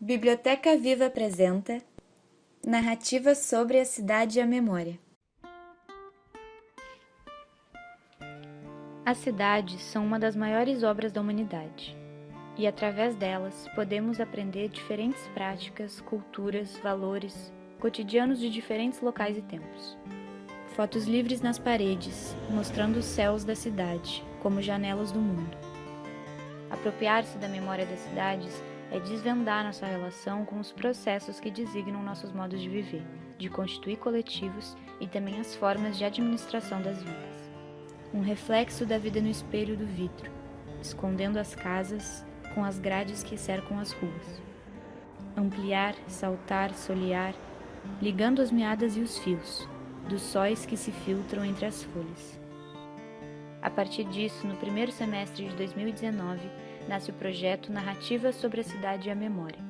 Biblioteca Viva apresenta Narrativa sobre a cidade e a memória. As cidades são uma das maiores obras da humanidade, e através delas podemos aprender diferentes práticas, culturas, valores, cotidianos de diferentes locais e tempos. Fotos livres nas paredes, mostrando os céus da cidade como janelas do mundo. Apropriar-se da memória das cidades é desvendar nossa relação com os processos que designam nossos modos de viver, de constituir coletivos e também as formas de administração das vidas. Um reflexo da vida no espelho do vidro, escondendo as casas com as grades que cercam as ruas. Ampliar, saltar, solear, ligando as meadas e os fios, dos sóis que se filtram entre as folhas. A partir disso, no primeiro semestre de 2019, nasce o projeto Narrativa sobre a Cidade e a Memória.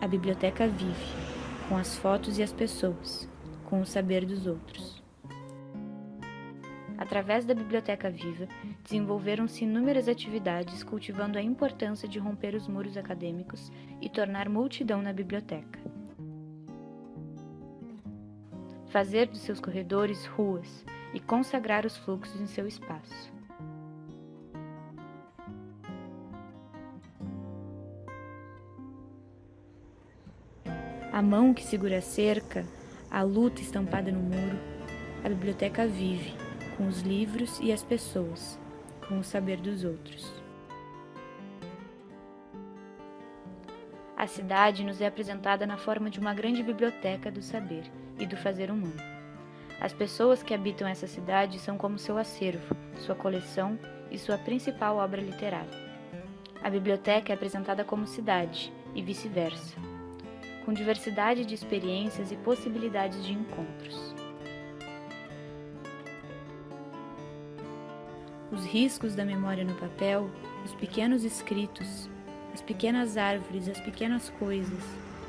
A biblioteca vive, com as fotos e as pessoas, com o saber dos outros. Através da Biblioteca Viva, desenvolveram-se inúmeras atividades cultivando a importância de romper os muros acadêmicos e tornar multidão na biblioteca. Fazer dos seus corredores ruas e consagrar os fluxos em seu espaço. A mão que segura a cerca, a luta estampada no muro, a biblioteca vive, com os livros e as pessoas, com o saber dos outros. A cidade nos é apresentada na forma de uma grande biblioteca do saber e do fazer humano. As pessoas que habitam essa cidade são como seu acervo, sua coleção e sua principal obra literária. A biblioteca é apresentada como cidade e vice-versa com diversidade de experiências e possibilidades de encontros. Os riscos da memória no papel, os pequenos escritos, as pequenas árvores, as pequenas coisas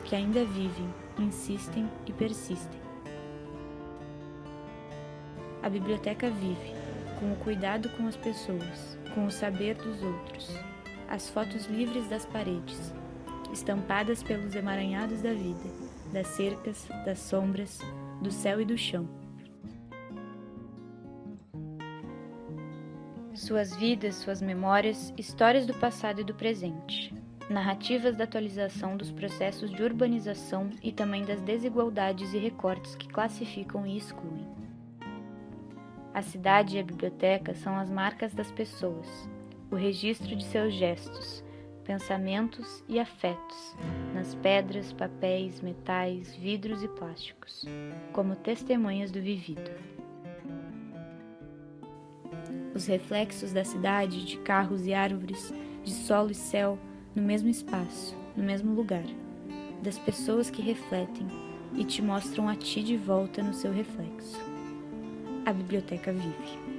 que ainda vivem, insistem e persistem. A biblioteca vive, com o cuidado com as pessoas, com o saber dos outros, as fotos livres das paredes, estampadas pelos emaranhados da vida, das cercas, das sombras, do céu e do chão. Suas vidas, suas memórias, histórias do passado e do presente. Narrativas da atualização dos processos de urbanização e também das desigualdades e recortes que classificam e excluem. A cidade e a biblioteca são as marcas das pessoas, o registro de seus gestos, pensamentos e afetos nas pedras, papéis, metais, vidros e plásticos, como testemunhas do vivido. Os reflexos da cidade, de carros e árvores, de solo e céu, no mesmo espaço, no mesmo lugar, das pessoas que refletem e te mostram a ti de volta no seu reflexo. A biblioteca vive.